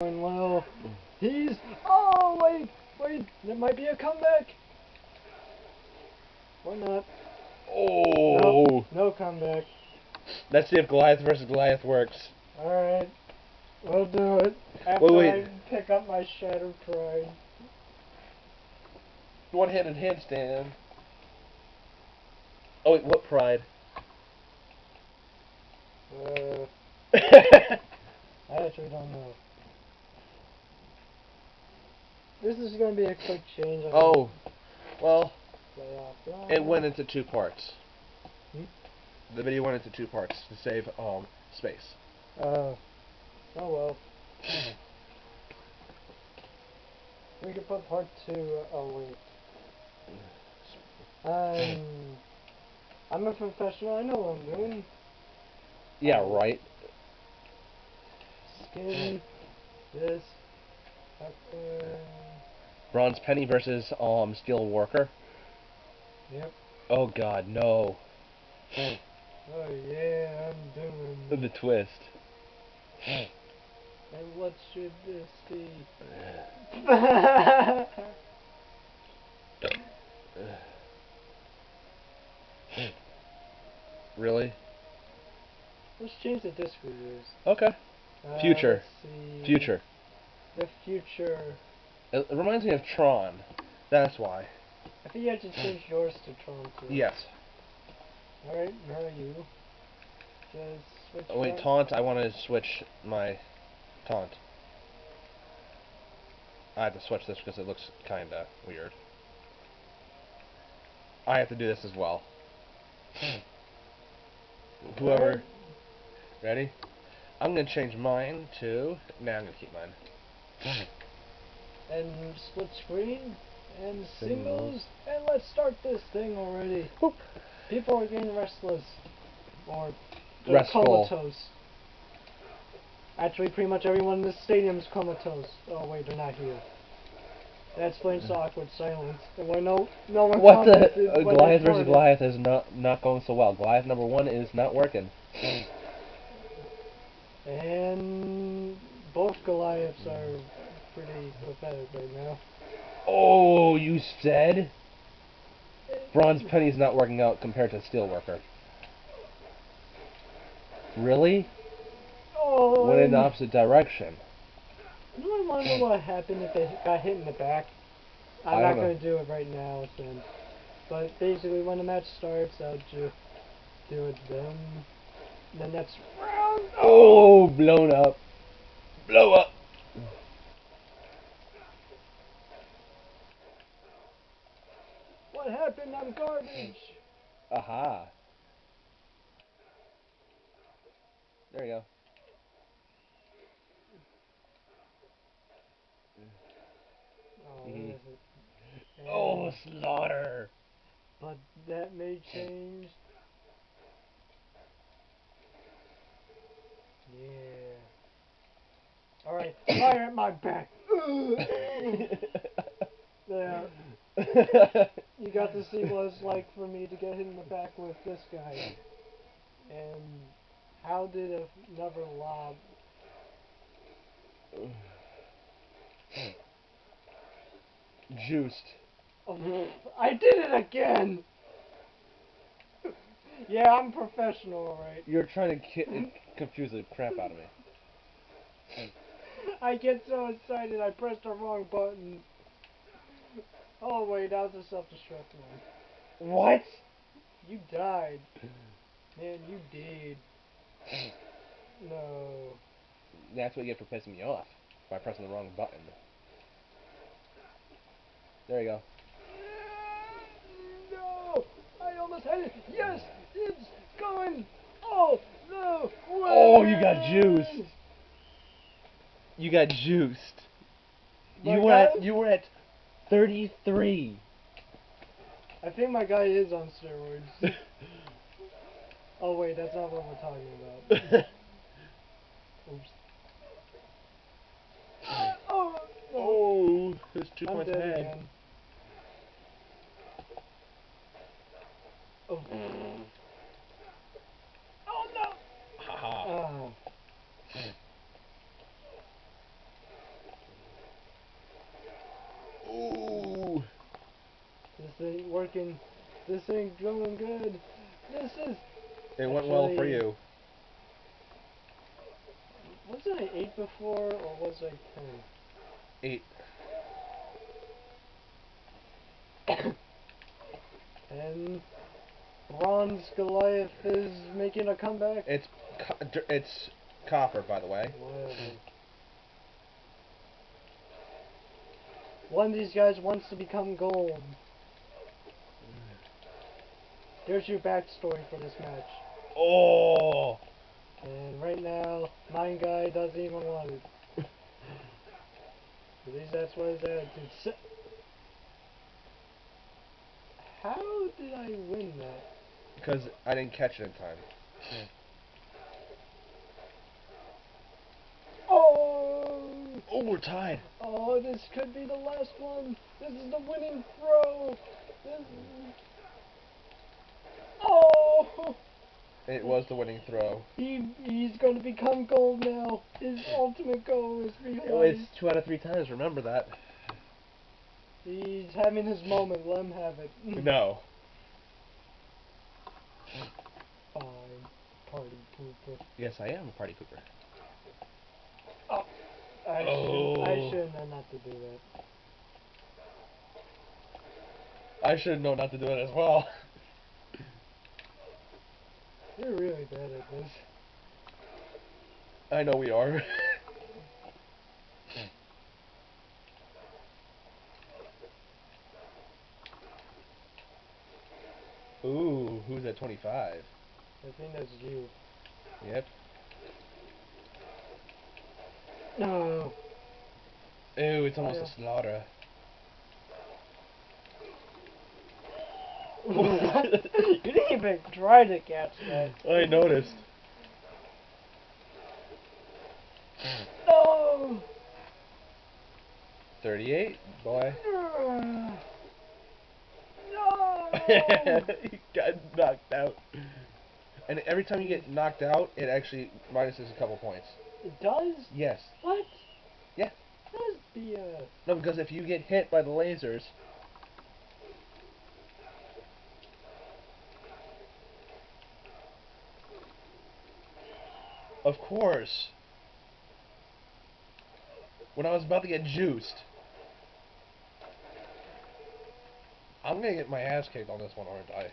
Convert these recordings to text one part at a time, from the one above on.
going low. He's. Oh, wait, wait. There might be a comeback. Or not. Oh. Nope, no comeback. Let's see if Goliath versus Goliath works. Alright. We'll do it. After Wait, wait. I pick up my shattered pride. One-handed handstand. Oh wait, what pride? Uh, I actually don't know. This is going to be a quick change. I oh, well, it went into two parts. Hmm? The video went into two parts to save um space. Uh, oh well. we could put part two. Oh wait. Um, I'm a professional. I know what I'm doing. Yeah, right. Skin. This. Pepper. Bronze Penny versus um Steel Worker. Yep. Oh God, no. Oh yeah, I'm doing. The twist. And what should this be? Really? Let's change the disc we use. Okay. Uh, Future. Future. The future. It, it reminds me of Tron. That's why. I think you have to change yours to Tron too. Yes. Alright, now you. Just switch Oh wait, back. taunt. I want to switch my taunt. I have to switch this because it looks kinda weird. I have to do this as well. Hmm. Whoever. Ready? I'm gonna change mine to. Nah, I'm gonna keep mine. And split screen. And Singles. And let's start this thing already. People are getting restless. Or Restful. comatose. Actually, pretty much everyone in this stadium's comatose. Oh wait, they're not here. That explains the awkward silence. And when no, no one What the? Uh, Goliath versus. Goliath is not not going so well. Goliath number one is not working. And both Goliaths are pretty pathetic right now. Oh, you said? Bronze Penny's not working out compared to Steelworker. Really? Oh, Went in the um, opposite direction. Want to know what happened if they got hit in the back? I'm not going to do it right now, since. But basically, when the match starts, I'll just do it then. The next round. Oh, oh blown up. Blow up. Happened? I'm garbage. Aha. There you go. Oh, Mhm. it? Oh, slaughter. But that may change. Yeah. Alright, fire at my back. Yeah. You got to see what it's like for me to get hit in the back with this guy. And how did a- another lob? Juiced. Oh, I did it again! Yeah, I'm professional, alright. You're trying to confuse the crap out of me. I get so excited I pressed the wrong button. Oh wait, that was a self-destruct one. What? You died. Man, you did. No. That's what you get for pissing me off by pressing the wrong button. There you go. No! I almost had it! Yes! It's going! Oh! No! Oh, you got juiced. You got juiced. You were at you were at 33. I think my guy is on steroids. oh wait, that's not what we're talking about. Oops. Oh! no. oh, there's two I'm points dead ahead. again. Oh. No! Haha. Oh. ain't working. This ain't going good. This is. It went well for you. Wasn't I eight before, or was I ten? Eight. And Bronze Goliath is making a comeback. It's co- it's copper, by the way. Whatever. One of these guys wants to become gold. There's your backstory for this match. Oh. And right now, Mine Guy doesn't even want it. At least that's what his attitude said. How did I win that? Because I didn't catch it in time. Oh! Oh, we're tied. Oh, this could be the last one. This is the winning throw. This... Oh! It was the winning throw. He he's going to become gold now. His ultimate goal is to be Oh, it's two out of three times. Remember that. He's having his moment. Let him have it. No. Fine. Party pooper. Yes, I am a party pooper. Oh, I shouldn't. I Oh. shouldn't have not to do that. I should know not to do it as well. You're really bad at this. I know we are. Ooh, who's at 25? I think that's you. Yep. No. Ooh, it's almost oh, Yeah. a slaughter. you didn't even try to catch that. I noticed. No. 38, boy. No. he got knocked out. And every time you get knocked out, it actually minuses a couple points. It does? Yes. What? Yeah. That's BS. No, because if you get hit by the lasers, of course. When I was about to get juiced, I'm gonna get my ass kicked on this one, aren't I?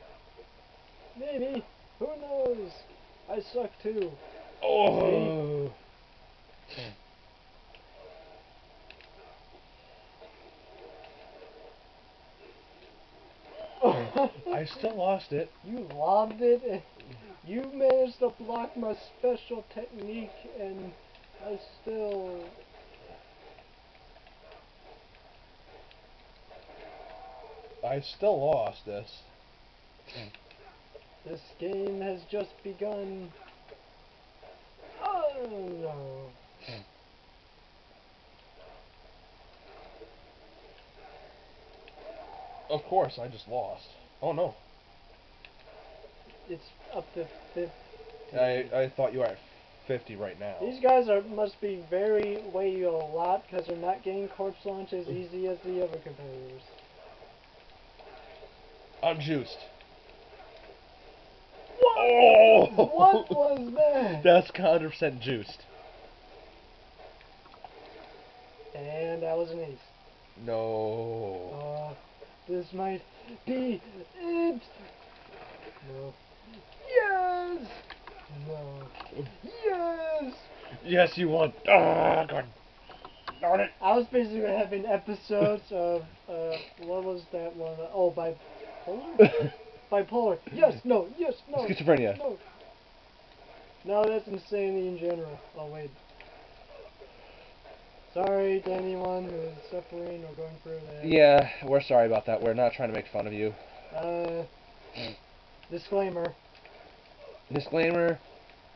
Maybe. Who knows? I suck too. Oh. I still lost it. You lobbed it. and You managed to block my special technique, and I still. I still lost this. This game has just begun. Oh no. Of course, I just lost. Oh no. It's up to 50. I I thought you were at 50 right now. These guys are must be very weigh a lot because they're not getting corpse launch as easy as the other competitors. I'm juiced. What? Oh! What was that? That's 100% juiced. And that was an ace. No. Uh, this might be it. No. Yes. No. Yes. Yes, you won. Ah, God. Darn it. I was basically having episodes of uh, what was that one? Oh, bipolar. bipolar. Yes. No. Yes. No. Schizophrenia. No. No, that's insanity in general. Oh wait. Sorry to anyone who is suffering or going through that. Yeah, we're sorry about that. We're not trying to make fun of you. Uh. Disclaimer. Disclaimer: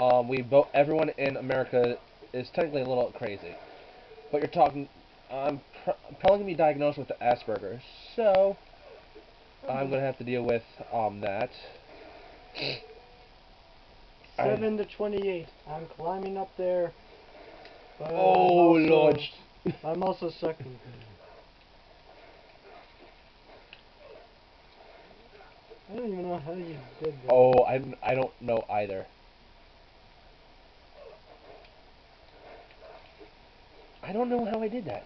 um, we both everyone in America is technically a little crazy, but you're talking. I'm pr- probably gonna be diagnosed with the Asperger's, so I'm gonna have to deal with um that. I- Seven to twenty-eight. I'm climbing up there. But I'm Oh also- Lord! I'm also sucking. I don't even know how you did that. Oh, I I don't know either. I don't know how I did that.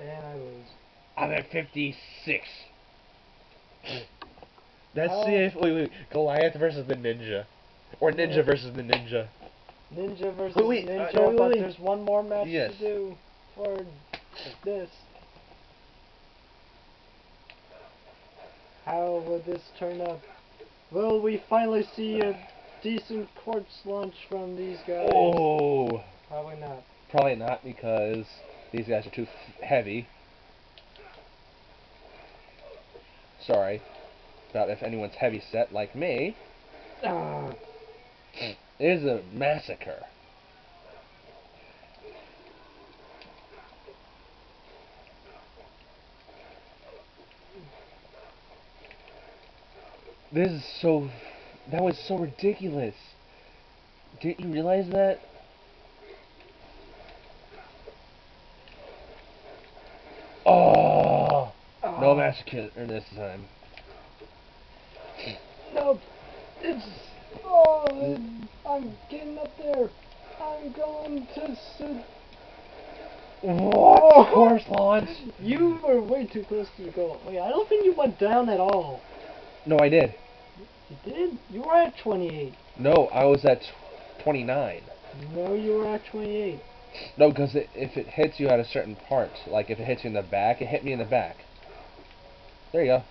And I lose. I'm at 56. Let's see if wait wait Goliath versus the ninja, or ninja versus the ninja. Ninja versus Wait, wait, uh, Ninja, no, wait, but there's one more match Yes. to do for this. How will this turn out? Will we finally see a decent corpse launch from these guys? Oh, Probably not. probably not because these guys are too f- heavy. Sorry about if anyone's heavy set like me. Ah, It is a massacre. This is so. That was so ridiculous. Didn't you realize that? Oh! No ah, massacre this time. No, it's. Oh, I'm getting up there. I'm going to sit. What? Oh! Corpse launch? You were way too close to the goal. Wait, I don't think you went down at all. No, I did. You did? You were at 28. No, I was at 29. No, you were at 28. No, because it, if it hits you at a certain part, like if it hits you in the back, it hit me in the back. There you go.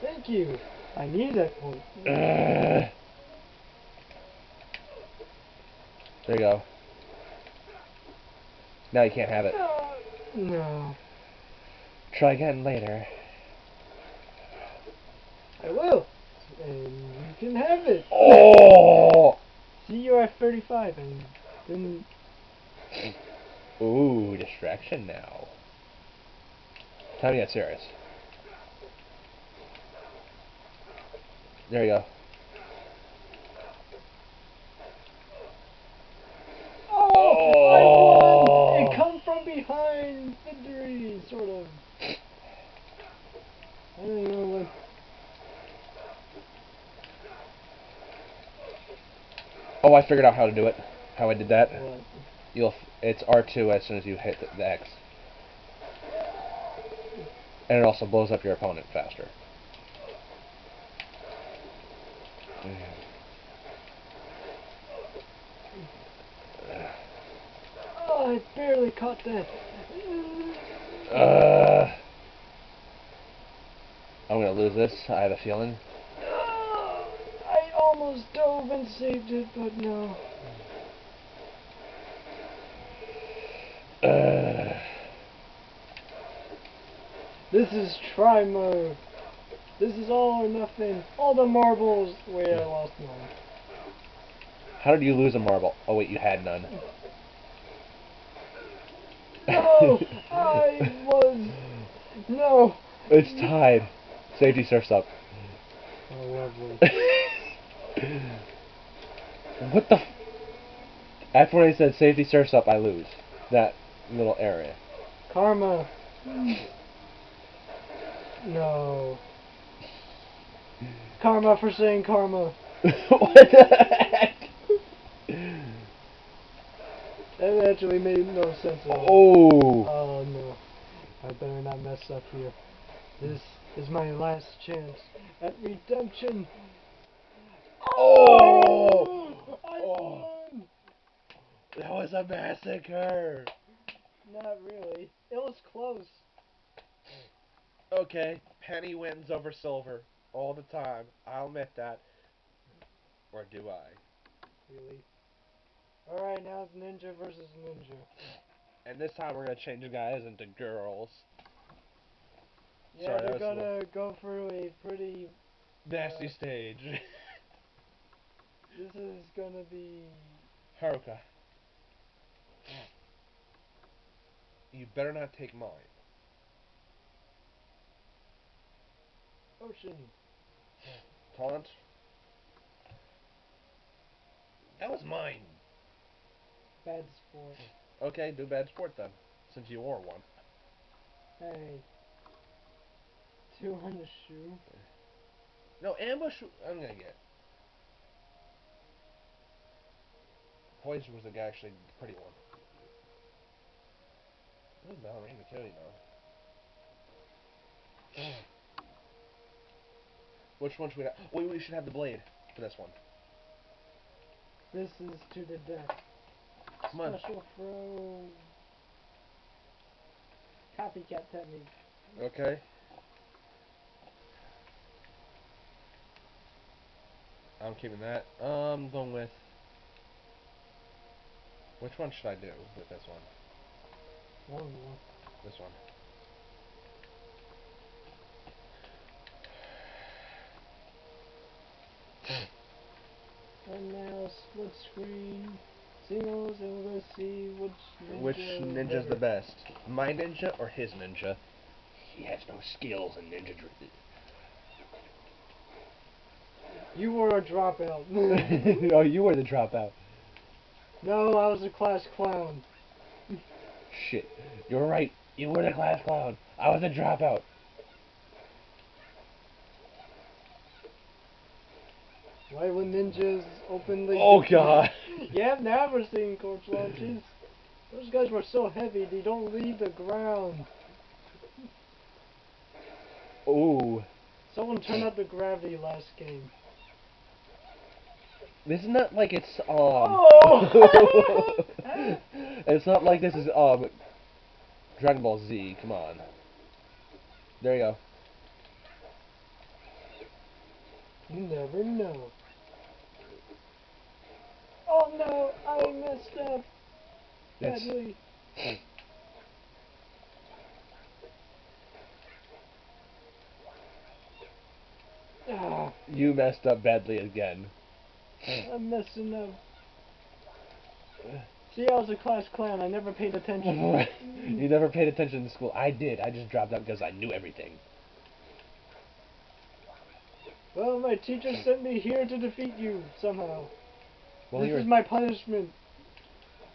Thank you. I need that point. Ugh. There you go. Now you can't have it. No. Try again later. I will. And you can have it. Oh! See, you're at 35, and then Ooh, distraction now. Time to get serious. There you go. Oh, I won! Oh. It come behind victory, sort of. I don't know what. Oh, I figured out how to do it. How I did that. what. You'll. f- It's R2 as soon as you hit the, the X. And it also blows up your opponent faster. Oh, I barely caught that. Uh, I'm gonna lose this. I have a feeling. I almost dove and saved it, but no. Uh, This is try mode. This is all or nothing. All the marbles. Wait, I lost mine. how did you lose a marble? Oh wait, you had none. No, I was. No. It's tied. Safety surfs up. Oh, lovely. what the? F- After when I said safety surfs up, I lose that little area. Karma. No. Karma for saying karma. what the heck? That actually made no sense at all. Oh. Oh no. I better not mess up here. This is my last chance at redemption. Oh. I Oh. won! That was a massacre. Not really. It was close. Okay, penny wins over silver all the time. I'll admit that. Or do I? Really. Alright, now it's ninja versus ninja. And this time we're gonna change you guys into girls. Yeah, Sorry, that we're gonna go through a pretty. Nasty Uh, stage. This is gonna be. Haruka. You better not take mine. Ocean. Taunt. That was mine. Bad sport. Okay, do bad sport then, since you wore one. Hey. Two on the shoe. No, ambush. I'm gonna get. Poison was the actually pretty one. This is Ballerina kill you now. Which one should we have? Wait, we should have the blade for this one. This is to the death. Come on. Special throw. Copycat technique. Okay. I'm keeping that. Um, I'm going with. Which one should I do with this one? One. This one. And now split screen. Singles and we're gonna see which ninja Which is ninja's the best? My ninja or his ninja? He has no skills in ninja. dr- You were a dropout. oh, you were the dropout. no, I was a class clown. Shit. You're right. You were the class clown. I was a dropout. Why would ninjas openly? Oh god. Yeah, I've never seen corpse launches. Those guys were so heavy they don't leave the ground. Ooh. Someone turned up the gravity last game. This is not like it's um. Oh! it's not like this is um. Dragon Ball Z. Come on. There you go. You never know. No, I messed up It's, badly. Ah, you messed up badly again. I'm messing up. See, I was a class clown. I never paid attention. you never paid attention in school. I did. I just dropped out because I knew everything. Well, my teacher sent me here to defeat you somehow. Well, this is my punishment.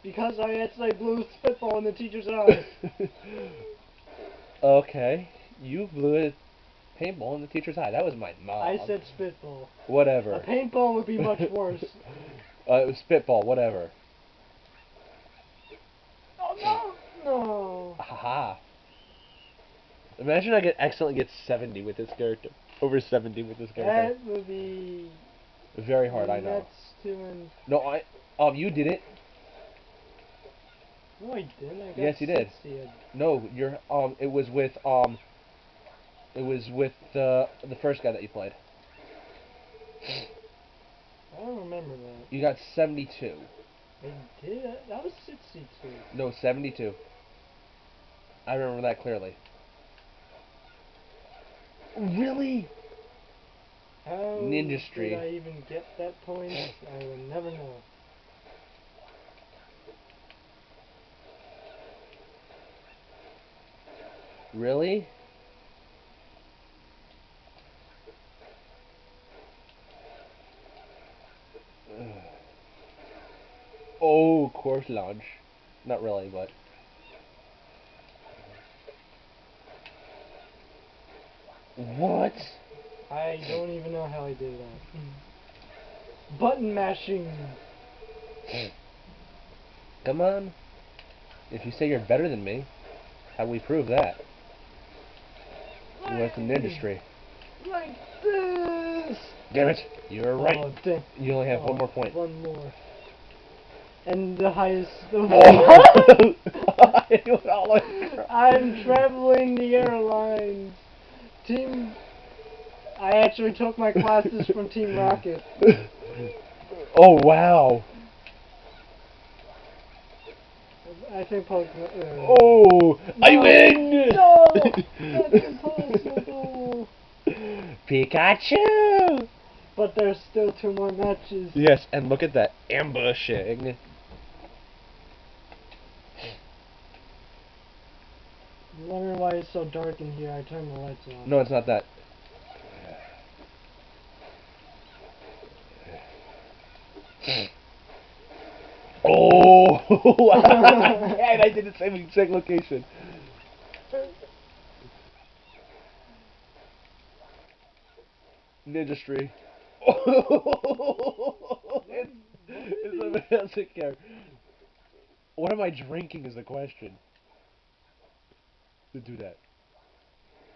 Because I accidentally blew a spitball in the teacher's eye. okay. You blew a paintball in the teacher's eye. That was my mom. I said spitball. Whatever. A paintball would be much worse. Uh, it was spitball. Whatever. oh no! No. Haha. Imagine I get accidentally get 70 with this character. Over 70 with this character. That would be Very hard, I know. That's to and No, I. Um, you did it. no, I didn't. I Yes, you did. 60. No, you're. Um, it was with. Um. It was with the the first guy that you played. I don't remember that. You got 72. I did. That was 62. No, 72. I remember that clearly. Really? How Ninjastry. did I even get that point? I will never know. Really? Ugh. Oh, corpse launch. Not really, but. What? I don't even know how I did that. Hmm. Button mashing. Come on. If you say you're better than me, how do we prove that? You went in the industry. Like this. Damn it! You're right. Oh, dang. You only have Oh, one more point. One more. And the highest. Oh. All I'm traveling the airlines. Team. I actually took my classes from Team Rocket. oh wow! I think Pokemon. Uh, Oh, I win! no, that's impossible. Pikachu! But there's still two more matches. Yes, and look at that ambushing. I'm wondering why it's so dark in here. I turned the lights off. No, it's not that. oh! and I did the same exact location. Industry. it's, it's a doesn't. What am I drinking is the question. To do that.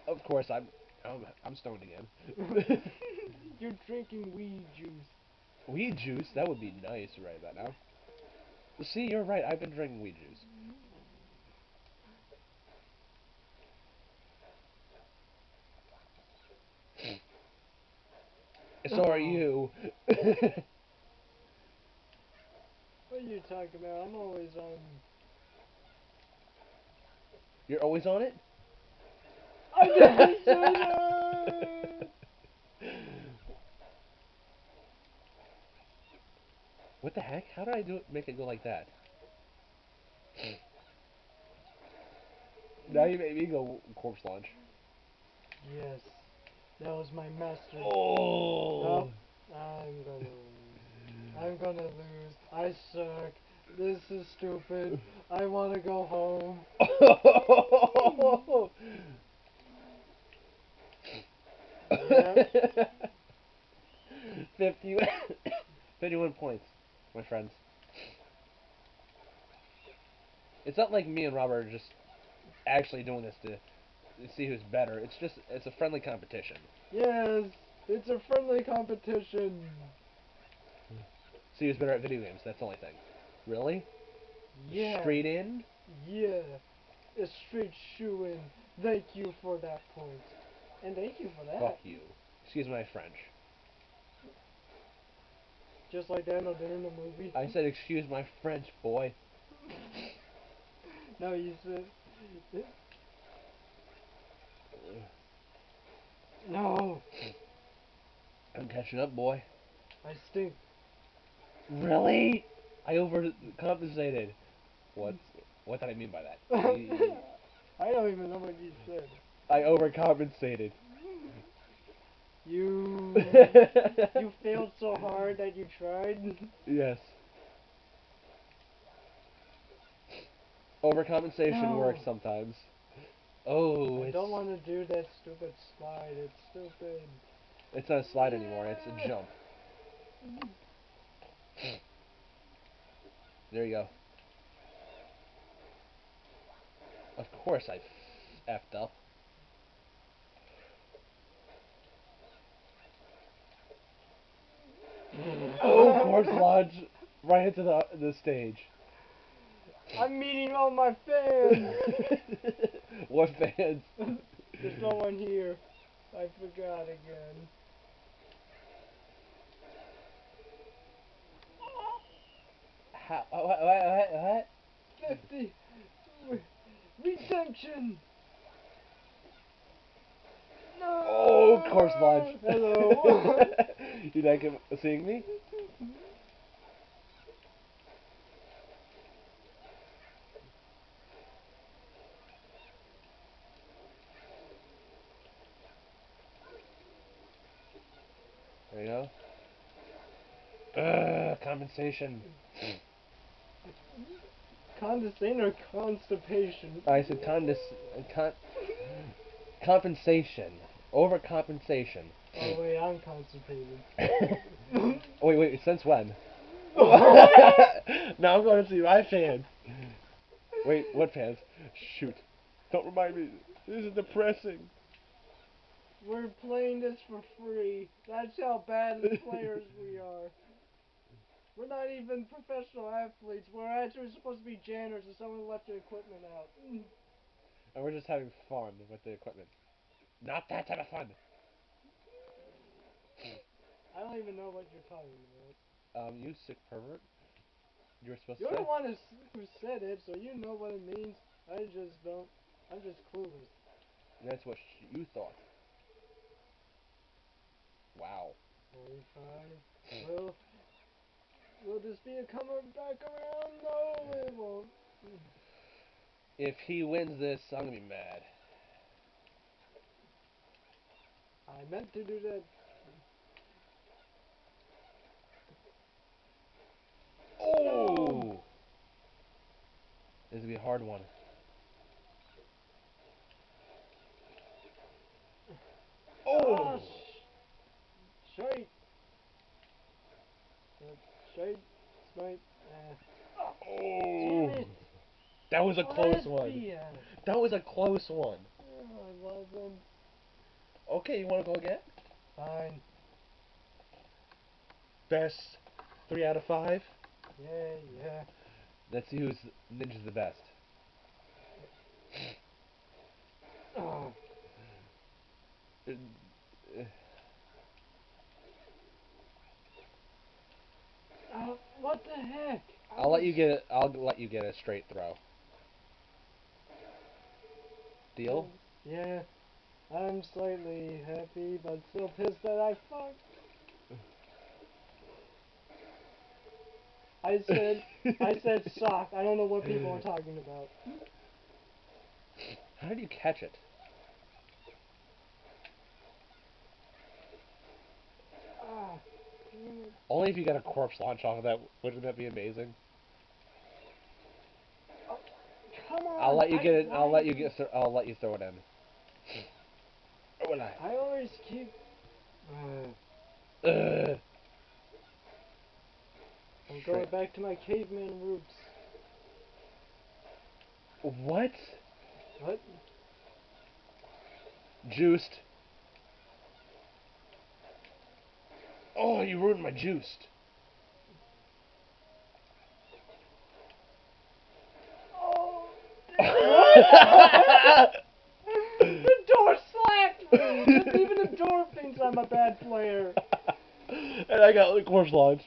Of course, I'm I'm, I'm stoned again. You're drinking weed juice weed juice? That would be nice right about now. See, you're right. I've been drinking weed juice. So are Oh. you. What are you talking about? I'm always on. You're always on it? I didn't say that! What the heck? How did I do it, make it go like that? now you made me go corpse launch. Yes, that was my master. Oh! I'm gonna lose. I'm gonna lose. I suck. This is stupid. I want to go home. Yeah. 50, 51 points, my friends. It's not like me and Robert are just actually doing this to, see who's better. It's just it's a friendly competition. Yes, it's a friendly competition. See who's better at video games. That's the only thing. Really? Yeah. Straight in? Yeah. A straight shoe in. Thank you for that point. And thank you for that. Fuck you. Excuse my French. Just like Daniel did in the movie. I said excuse my French, boy. No, you said. No, I'm catching up, boy. I stink. Really? I overcompensated. What? What did I mean by that? I don't even know what you said. I overcompensated. You you failed so hard that you tried. Yes. Overcompensation No. works sometimes. Oh, I don't want to do that stupid slide. It's stupid. it's not a slide anymore. It's a jump. There you go. Of course I effed up. Oh, corpse launch right into the the stage. I'm meeting all my fans. what fans? There's no one here. I forgot again. How, what, what, what, what? Fifty. Redemption. No. Oh, corpse launch. Hello. you like him seeing me? There you go. Ugh, compensation. Condescending or constipation? I said condis- con- compensation. Overcompensation. Oh wait, I'm constipated. wait, wait, since when? now I'm going to see my fans. Wait, what fans? Shoot. Don't remind me. This is depressing. We're playing this for free. That's how bad of players we are. We're not even professional athletes. We're actually supposed to be janitors and someone left the equipment out. And we're just having fun with the equipment. Not that type of fun. I don't even know what you're talking about. Um, you sick pervert. You were supposed to. You're the one who, said it, so you know what it means. I just don't. I'm just clueless. That's what sh- you thought. Wow. 45. Will, will this be a back around? No, it won't. If he wins this, I'm gonna be mad. I meant to do that. Oh! This will be a hard one. Oh! straight. Straight, straight. Uh, Oh. That was a close one. That was a close one. Oh. Okay, you want to go again? Fine. Best three out of five. Yeah, yeah. Let's see who's ninja's the best. Oh, Uh, uh, what the heck? I'll let you get. A, I'll let you get a straight throw. Deal. Yeah. I'm slightly happy, but still pissed that I fucked. I said, I said sock. I don't know what people are talking about. How did you catch it? Ah, it. Only if you got a corpse launch off of that. Wouldn't that be amazing? Come on. I'll let you I- get it. I'll let you get. th- I'll let you throw it in. Will I? I always keep. Uh. I'm going back to my caveman roots. What? What? Juiced. Oh, you ruined my juiced. Oh. The door slapped me. Just Even the door thinks I'm a bad player. and I got the corpse launch.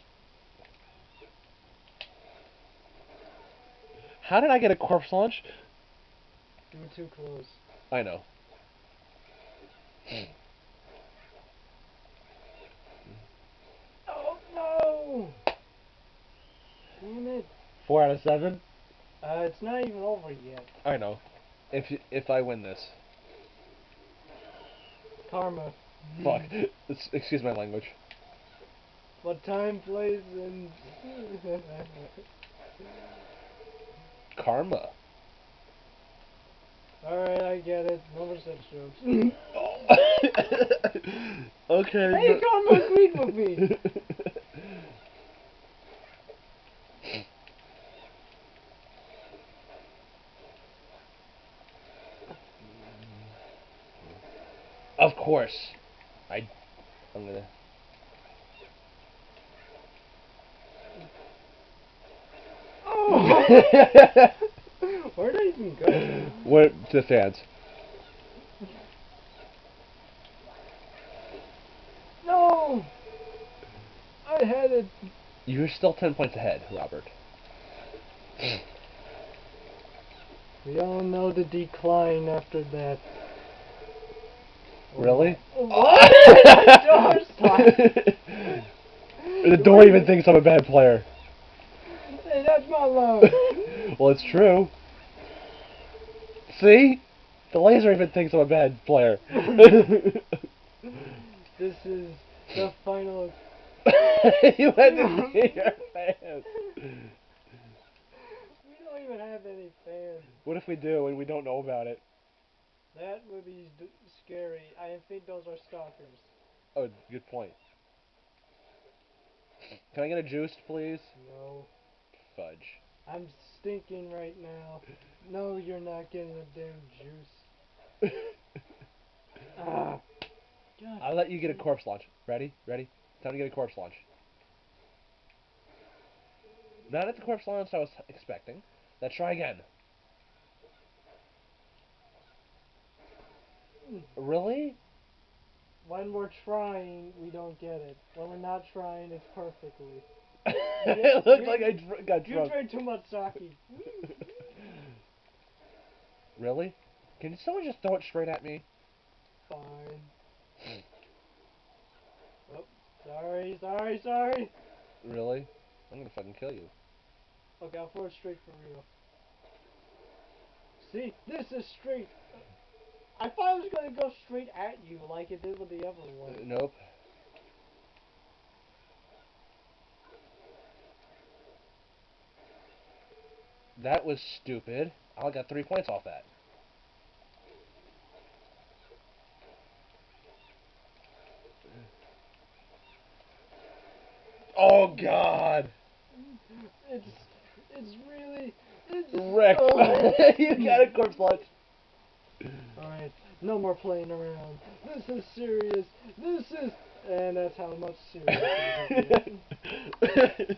How did I get a corpse launch? You were too close. I know. Oh no! Damn it. Four out of seven. Uh, it's not even over yet. I know. If if I win this, Karma. fuck. It's- Excuse my language. But time plays and. Karma. Alright, I get it. No more sex jokes. okay. hey, Karma agreed with me! Of course. I. I'm gonna. Oh! Where did I even go? what to the fans? No! I had it. You're still ten points ahead, Robert. We all know the decline after that. Really? What? The door even thinks I'm a bad player. Hey, that's my love. well, it's true. See? The laser even thinks I'm a bad player. This is the final. you had to see your fans. We don't even have any fans. What if we do and we don't know about it? That would be scary. I think those are stalkers. Oh, good point. Can I get a juice, please? No. Fudge. I'm stinking right now. No, you're not getting a damn juice. Ah. God. I'll let you get a corpse launch. Ready? Ready? Time to get a corpse launch. Not at the corpse launch I was expecting. Let's try again. Really? When we're trying, we don't get it. When we're not trying, it's perfectly. it looks like I dr- got You drunk. drank too much sake. Really? Can someone just throw it straight at me? Fine. Oh, sorry, sorry, sorry. Really? I'm gonna fucking kill you. Okay, I'll throw it straight for real. See, this is straight. I thought it was gonna go straight at you like it did with the other Uh, one. nope. That was stupid. I got three points off that. Oh God. It's it's really it's oh. you got a corpse launch. No more playing around. This is serious. This is and that's how much serious.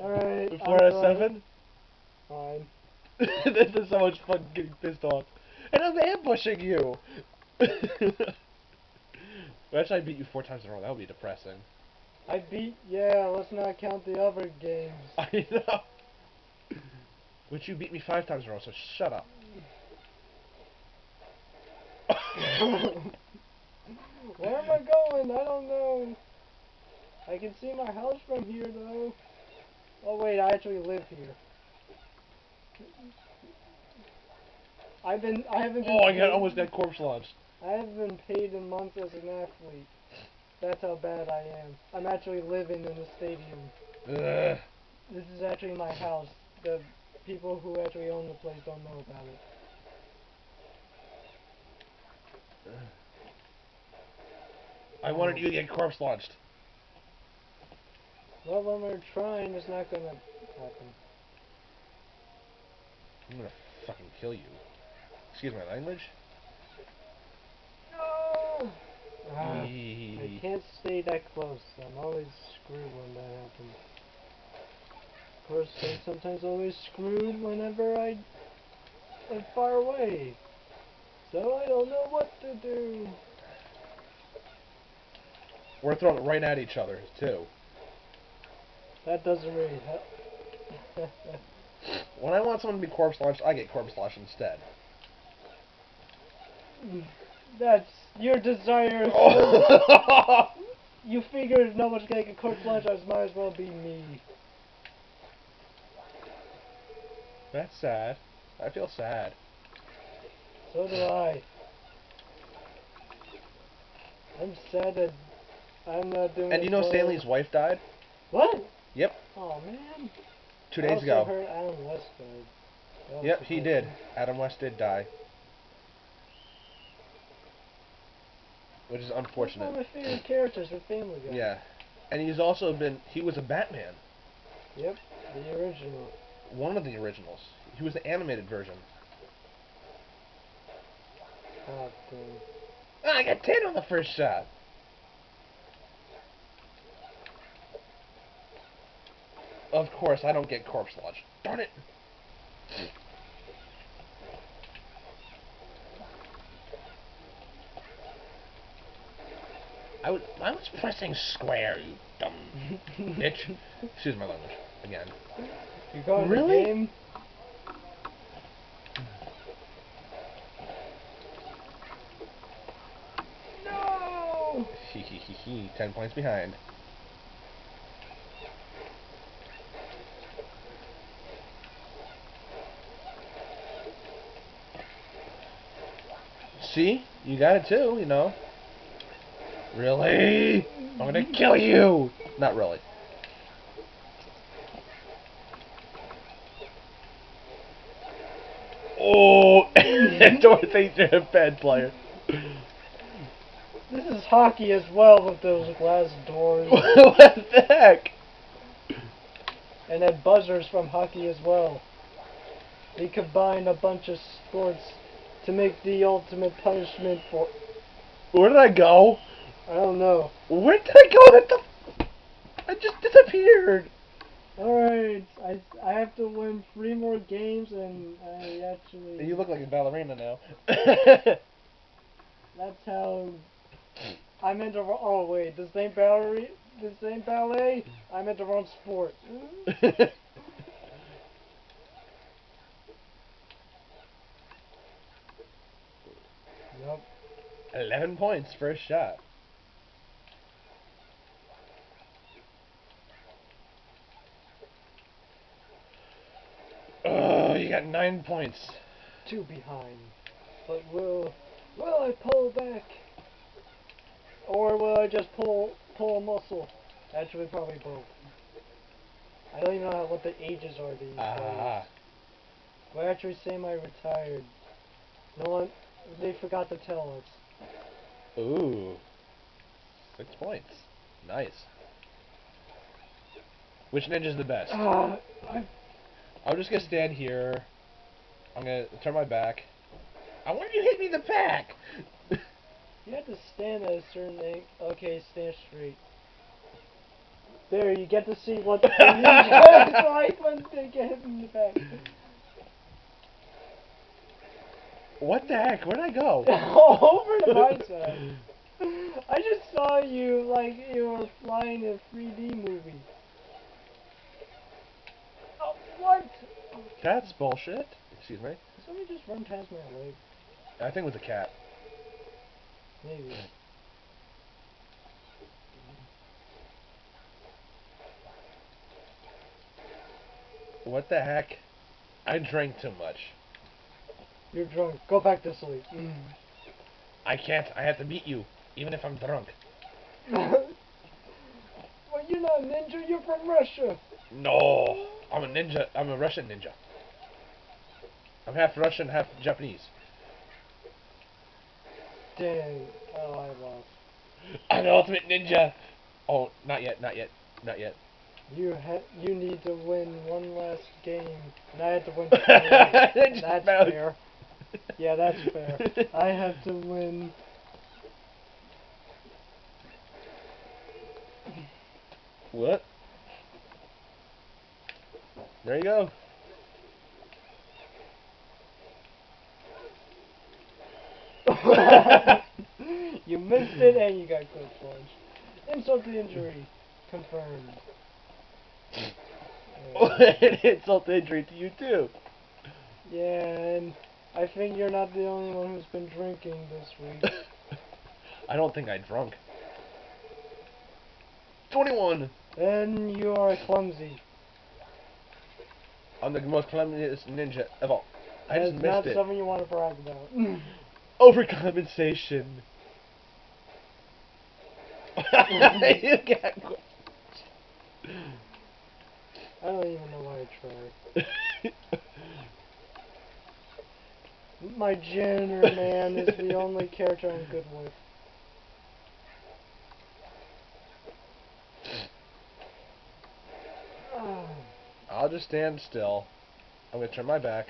Alright. Before I'm seven. Fine. this is so much fun getting pissed off. And I'm ambushing you! Imagine I beat you four times in a row, that would be depressing. I beat yeah, let's not count the other games. I know. But you beat me five times in a row, so shut up. Where am I going? I don't know. I can see my house from here though. Oh wait, I actually live here. I've been I haven't been Oh, I got almost got corpse launched. I haven't been paid in months as an athlete. That's how bad I am. I'm actually living in the stadium. Ugh. This is actually my house. The people who actually own the place don't know about it. I wanted you to get corpse launched. Well, when we're trying, it's not gonna happen. I'm gonna fucking kill you. Excuse my language. No! Ah, I can't stay that close. I'm always screwed when that happens. Of course, I'm sometimes always screwed whenever I am far away. So I don't know what to do. We're throwing it right at each other too. That doesn't really help. When I want someone to be corpse launched, I get corpse launched instead. That's your desire. Oh. You figured no one's gonna get corpse launched, as might as well be me. That's sad. I feel sad. So do I. I'm sad that I'm not doing. And you know well. Stanley's wife died What? Yep. Oh man. two I days also ago. heard Adam West died. Yep, he did. Adam West did die. Which is He's one of my favorite characters in Family Guy. Yeah. And he's also been he was a Batman. Yep. The original. One of the originals. He was the animated version. God damn. Ah, I got ten on the first shot. Of course, I don't get corpse launched. Darn it! I was I was pressing square, you dumb bitch. Excuse my language again. You going Really? the game? No! Hee hee hee hee. Ten points behind. See? You got it too, you know. Really? I'm gonna kill you! Not really. Oh! Dorothy, you're a bad player. Hockey as well with those glass doors. what the heck? and then buzzers from hockey as well. They combine a bunch of sports to make the ultimate punishment for. Where did I go? I don't know. Where did I go? That the I just disappeared. Alright, I, I have to win three more games and I actually. You look like a ballerina now. That's how. I meant the wrong. Oh wait, the same ballet. The same ballet. I meant the wrong sport. Nope. Eleven points first shot. Oh, you got nine points. Two behind. But will will I pull back? Or will I just pull pull a muscle? Actually, probably both. I don't even know what the ages are these days. Ah, We're actually semi-retired. No one, they forgot to tell us. ooh, six points. Nice. Which ninja's the best? I, I'm just gonna stand here. I'm gonna turn my back. I want you to hit me in the back. You have to stand at a certain angle. Okay, stand straight. There, you get to see what the like when they get hit in the back. What the heck? Where'd I go? Over to my side. I just saw you like you were flying a 3D movie. Oh, what? That's bullshit. Excuse me. Somebody just run past my leg. I think it was a cat. Maybe. What the heck? I drank too much. You're drunk. Go back to sleep. I can't. I have to beat you, even if I'm drunk. well, you're not a ninja. You're from Russia. No, I'm a ninja. I'm a Russian ninja. I'm half Russian, half Japanese. Dang. Oh, I lost. I'm ultimate ninja. Oh, not yet, not yet, not yet. You ha- you need to win one last game, and I have to win. that's fair. Yeah, that's fair. I have to win. What? There you go. you missed it and you got quick plunge. Insult to injury confirmed. Yeah. An insult to injury to you too. Yeah, and I think you're not the only one who's been drinking this week. I don't think I drunk. Twenty-one. and you are clumsy. I'm the most clumsiest ninja of all. I That's just missed it. That's not something you want to brag about. Overcompensation. you got I don't even know why I tried. My janitor man is the only character I'm good with. I'll just stand still. I'm gonna turn my back.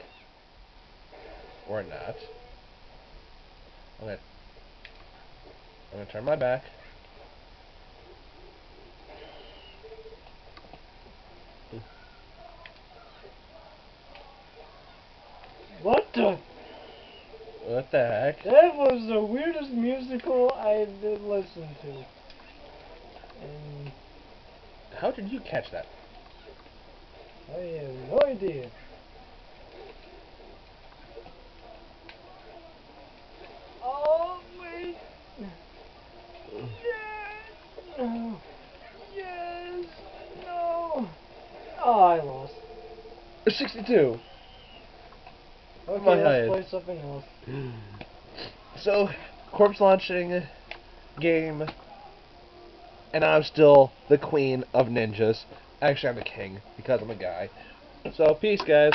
Or not. I'm gonna I'm gonna turn my back. What the? What the heck? That was the weirdest musical I did listen to. And How did you catch that? I have no idea. Oh, wait. No. Yes. No. Oh, I lost. 62. Okay, My let's highest. play something else. So, corpse launching game, and I'm still the queen of ninjas. Actually, I'm the king because I'm a guy. So, peace, guys.